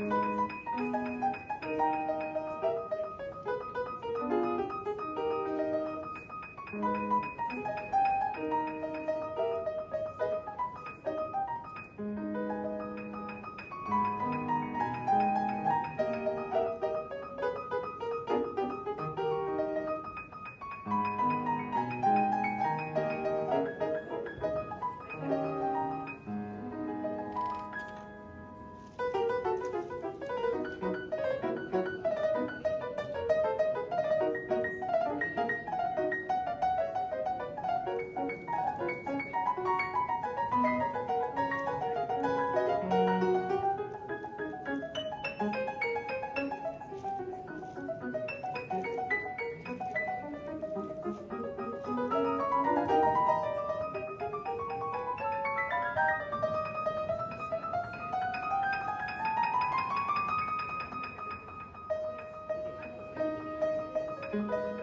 Thank you. Música